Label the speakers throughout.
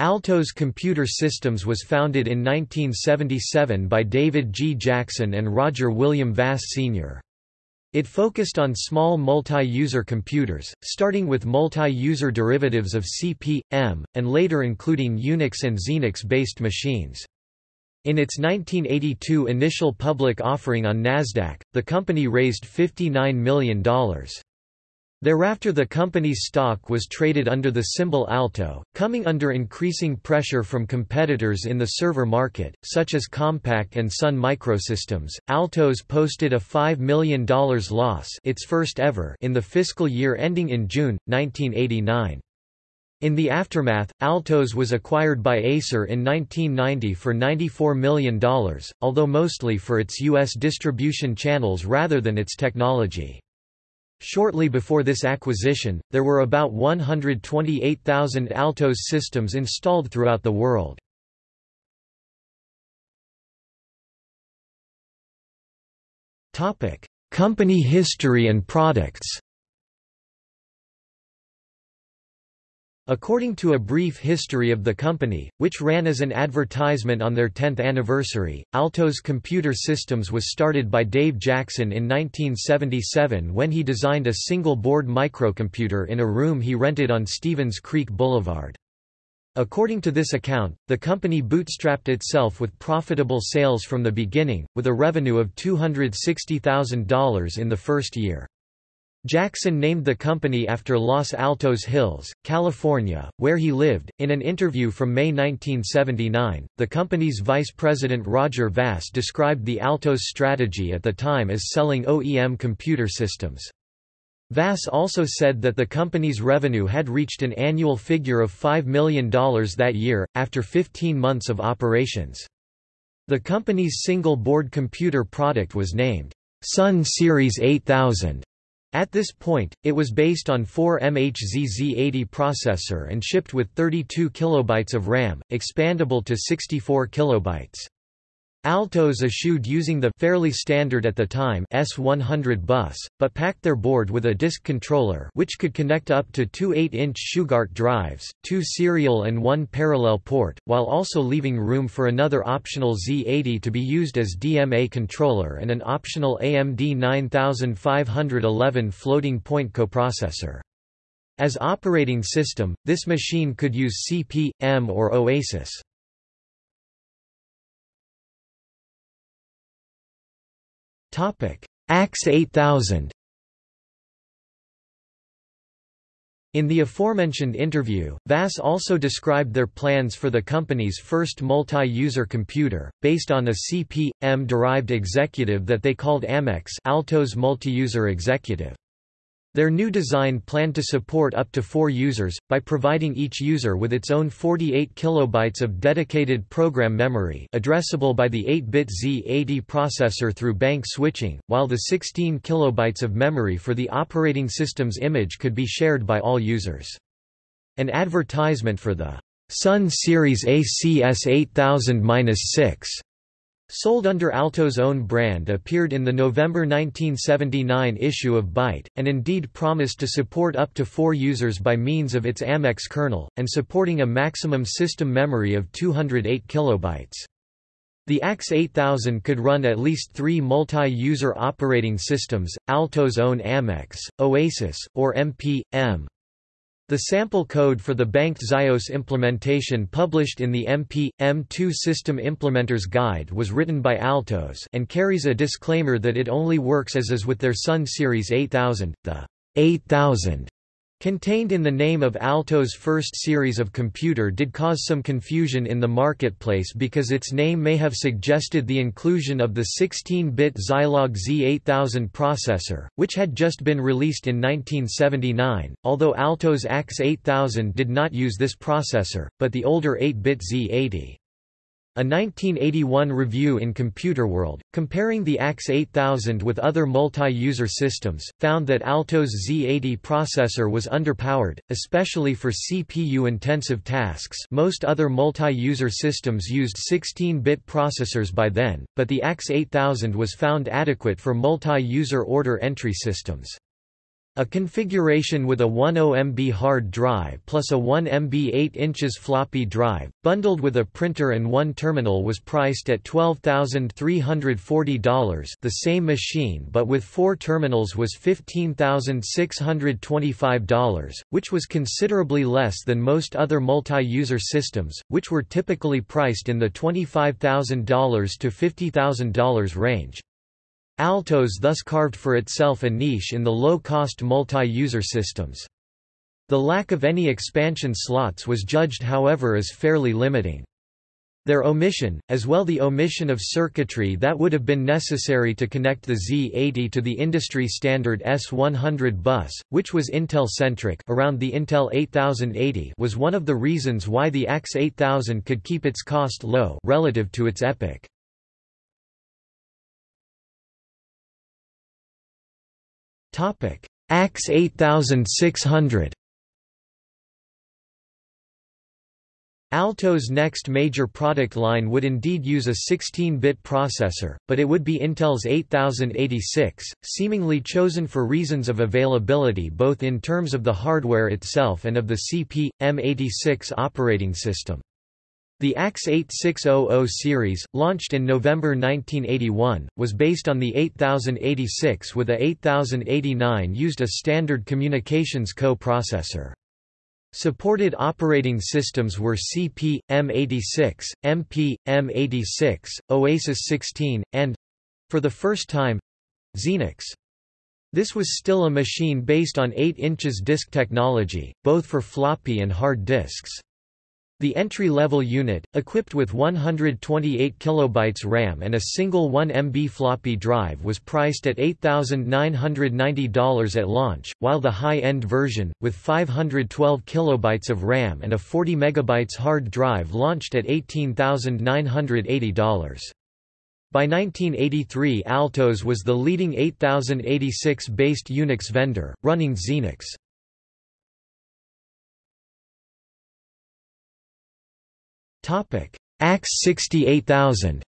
Speaker 1: Altos Computer Systems was founded in 1977 by David G. Jackson and Roger William Vass Sr. It focused on small multi-user computers, starting with multi-user derivatives of CP, M, and later including Unix and Xenix-based machines. In its 1982 initial public offering on Nasdaq, the company raised $59 million. Thereafter the company's stock was traded under the symbol ALTO, coming under increasing pressure from competitors in the server market, such as Compaq and Sun Microsystems. Altos posted a $5 million loss its first ever in the fiscal year ending in June, 1989. In the aftermath, Altos was acquired by Acer in 1990 for $94 million, although mostly for its U.S. distribution channels rather than its technology. Shortly before this acquisition, there were about 128,000 Altos systems installed throughout the world. Company history and products According to a brief history of the company, which ran as an advertisement on their 10th anniversary, Altos Computer Systems was started by Dave Jackson in 1977 when he designed a single-board microcomputer in a room he rented on Stevens Creek Boulevard. According to this account, the company bootstrapped itself with profitable sales from the beginning, with a revenue of $260,000 in the first year. Jackson named the company after Los Altos Hills, California, where he lived. In an interview from May 1979, the company's vice president Roger Vass described the Altos strategy at the time as selling OEM computer systems. Vass also said that the company's revenue had reached an annual figure of $5 million that year, after 15 months of operations. The company's single-board computer product was named Sun Series 8000 at this point, it was based on 4 MHz Z80 processor and shipped with 32 kilobytes of RAM, expandable to 64 kilobytes. Altos eschewed using the fairly standard at the time S100 bus, but packed their board with a disk controller which could connect up to two 8-inch Shugart drives, two serial and one parallel port, while also leaving room for another optional Z80 to be used as DMA controller and an optional AMD 9511 floating point coprocessor. As operating system, this machine could use CP, M or Oasis. AX 8000 In the aforementioned interview, Vass also described their plans for the company's first multi-user computer, based on a CP.M-derived executive that they called Amex Altos Multi-User Executive. Their new design planned to support up to four users, by providing each user with its own 48 kilobytes of dedicated program memory addressable by the 8-bit Z80 processor through bank switching, while the 16 kilobytes of memory for the operating system's image could be shared by all users. An advertisement for the Sun Series ACS 8000-6 Sold under Alto's own brand appeared in the November 1979 issue of Byte, and indeed promised to support up to four users by means of its Amex kernel, and supporting a maximum system memory of 208 kilobytes. The AX 8000 could run at least three multi-user operating systems, Alto's own Amex, Oasis, or MP.M. The sample code for the banked Zios implementation published in the MP, M2 System Implementers Guide was written by Altos and carries a disclaimer that it only works as is with their Sun Series 8000, the 8000 Contained in the name of Alto's first series of computer did cause some confusion in the marketplace because its name may have suggested the inclusion of the 16-bit Zilog Z8000 processor, which had just been released in 1979, although Alto's AX 8000 did not use this processor, but the older 8-bit Z80. A 1981 review in Computer World, comparing the AX 8000 with other multi-user systems, found that Alto's Z80 processor was underpowered, especially for CPU-intensive tasks most other multi-user systems used 16-bit processors by then, but the AX 8000 was found adequate for multi-user order entry systems. A configuration with a 10 MB hard drive plus a 1 MB 8 inches floppy drive, bundled with a printer and one terminal was priced at $12,340 the same machine but with four terminals was $15,625, which was considerably less than most other multi-user systems, which were typically priced in the $25,000 to $50,000 range. Altos thus carved for itself a niche in the low-cost multi-user systems. The lack of any expansion slots was judged however as fairly limiting. Their omission, as well the omission of circuitry that would have been necessary to connect the Z80 to the industry standard S100 bus, which was Intel-centric around the Intel 8080 was one of the reasons why the AX 8000 could keep its cost low relative to its EPYC. Topic: AX 8600. Alto's next major product line would indeed use a 16-bit processor, but it would be Intel's 8086, seemingly chosen for reasons of availability both in terms of the hardware itself and of the CP, M86 operating system. The AX 8600 series, launched in November 1981, was based on the 8086 with a 8089 used a standard communications co-processor. Supported operating systems were CP, M86, MP, M86, Oasis 16, and—for the first time—Xenix. This was still a machine based on 8 inches disk technology, both for floppy and hard disks. The entry-level unit, equipped with 128 KB RAM and a single 1 MB floppy drive was priced at $8,990 at launch, while the high-end version, with 512 KB of RAM and a 40 MB hard drive launched at $18,980. By 1983 Altos was the leading 8086-based Unix vendor, running Xenix. Topic: AX 68000.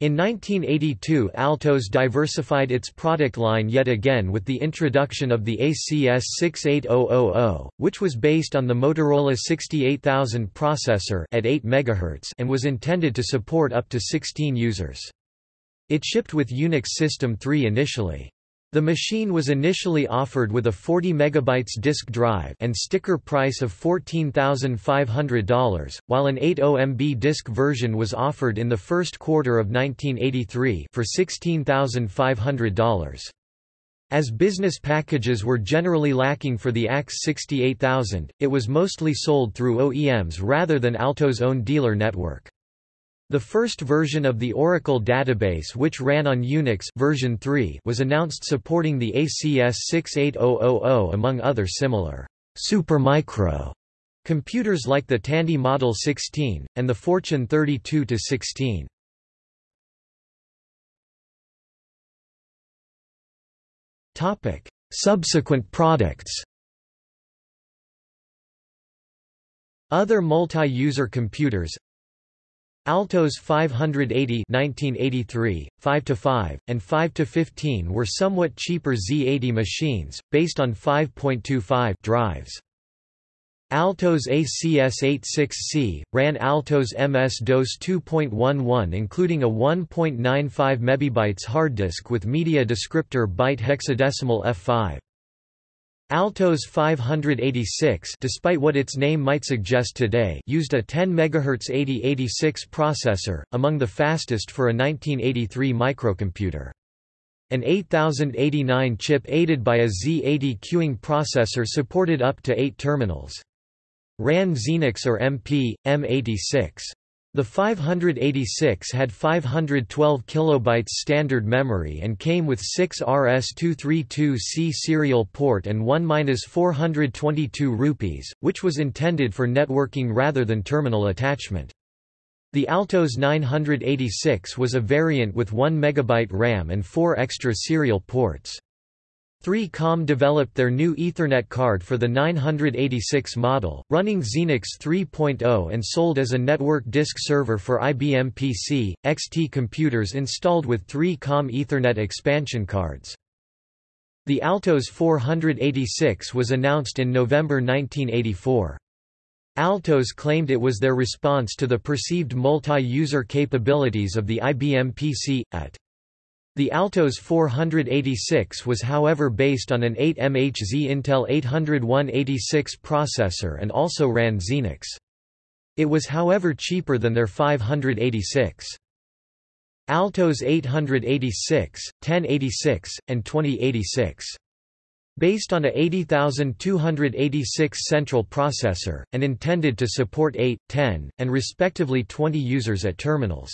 Speaker 1: In 1982 Altos diversified its product line yet again with the introduction of the ACS 68000, which was based on the Motorola 68000 processor at 8 MHz and was intended to support up to 16 users. It shipped with Unix System 3 initially. The machine was initially offered with a 40 MB disk drive and sticker price of $14,500, while an 80 MB disk version was offered in the first quarter of 1983 for $16,500. As business packages were generally lacking for the AX 68000, it was mostly sold through OEMs rather than Alto's own dealer network. The first version of the Oracle database which ran on Unix version 3 was announced supporting the ACS 68000 among other similar Supermicro computers like the Tandy Model 16, and the Fortune 32-16. Subsequent products Other multi-user computers Altos 580 1983, 5-5, and 5-15 were somewhat cheaper Z80 machines, based on 5.25 drives. Altos ACS86C, ran Altos MS-DOS 2.11 including a 1.95 MB hard disk with media descriptor byte hexadecimal F5. Altos 586 despite what its name might suggest today used a 10 MHz 8086 processor, among the fastest for a 1983 microcomputer. An 8089 chip aided by a Z80 queuing processor supported up to 8 terminals. Ran Xenix or MP, M86. The 586 had 512 kilobytes standard memory and came with 6 RS-232C serial port and 1-422 rupees, which was intended for networking rather than terminal attachment. The Altos 986 was a variant with 1 MB RAM and 4 extra serial ports. 3Com developed their new Ethernet card for the 986 model, running Xenix 3.0 and sold as a network disk server for IBM PC, XT computers installed with 3Com Ethernet expansion cards. The Altos 486 was announced in November 1984. Altos claimed it was their response to the perceived multi-user capabilities of the IBM PC, at the Altos 486 was however based on an 8MHz Intel 80186 processor and also ran Xenix. It was however cheaper than their 586. Altos 886, 1086, and 2086. Based on a 80286 central processor, and intended to support 8, 10, and respectively 20 users at terminals.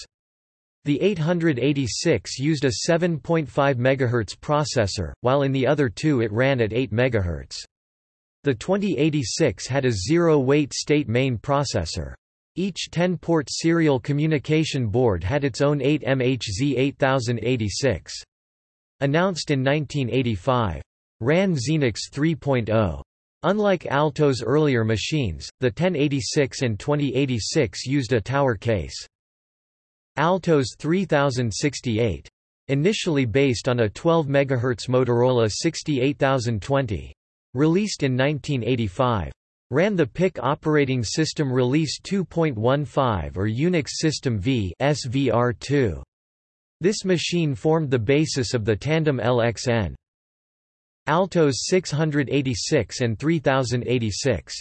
Speaker 1: The 886 used a 7.5 MHz processor, while in the other two it ran at 8 MHz. The 2086 had a zero-wait state main processor. Each 10-port serial communication board had its own 8MHz 8086. Announced in 1985. Ran Xenix 3.0. Unlike Alto's earlier machines, the 1086 and 2086 used a tower case. Altos 3068. Initially based on a 12 MHz Motorola 68020. Released in 1985. Ran the Pick operating system Release 2.15 or Unix System V SVR2. This machine formed the basis of the Tandem LXN. Altos 686 and 3086.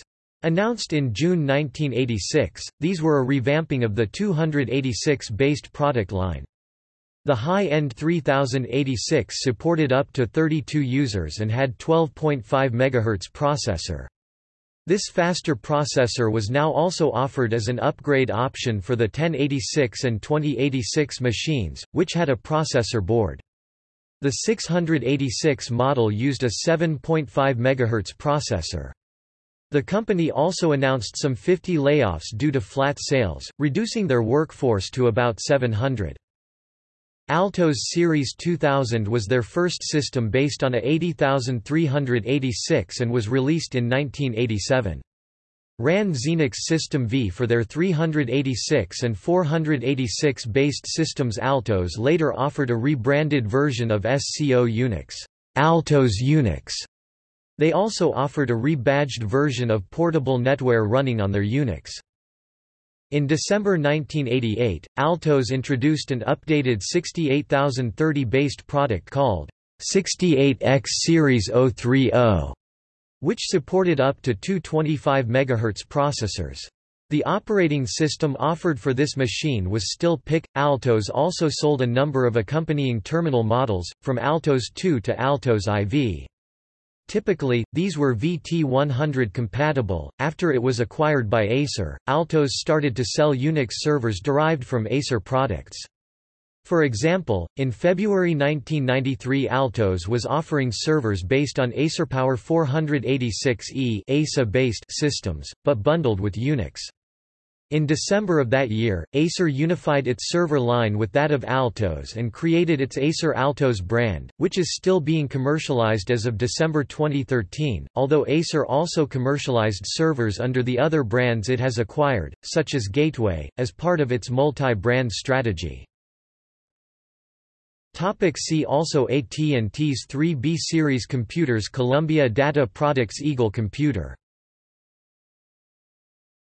Speaker 1: Announced in June 1986, these were a revamping of the 286-based product line. The high-end 3086 supported up to 32 users and had 12.5 MHz processor. This faster processor was now also offered as an upgrade option for the 1086 and 2086 machines, which had a processor board. The 686 model used a 7.5 MHz processor. The company also announced some 50 layoffs due to flat sales, reducing their workforce to about 700. Altos Series 2000 was their first system based on a 80386 and was released in 1987. Ran Xenix System V for their 386 and 486 based systems Altos later offered a rebranded version of SCO Unix, Altos Unix, they also offered a rebadged version of portable NetWare running on their Unix. In December 1988, Altos introduced an updated 68030-based product called 68X Series 030, which supported up to two 25 MHz processors. The operating system offered for this machine was still Pick. Altos also sold a number of accompanying terminal models, from Altos 2 to Altos IV. Typically, these were VT100 compatible. After it was acquired by Acer, Altos started to sell Unix servers derived from Acer products. For example, in February 1993 Altos was offering servers based on AcerPower 486E EISA-based systems, but bundled with Unix. In December of that year, Acer unified its server line with that of Altos and created its Acer Altos brand, which is still being commercialized as of December 2013, although Acer also commercialized servers under the other brands it has acquired, such as Gateway, as part of its multi-brand strategy. Topic see also AT&T's 3B series computers Columbia Data Products Eagle Computer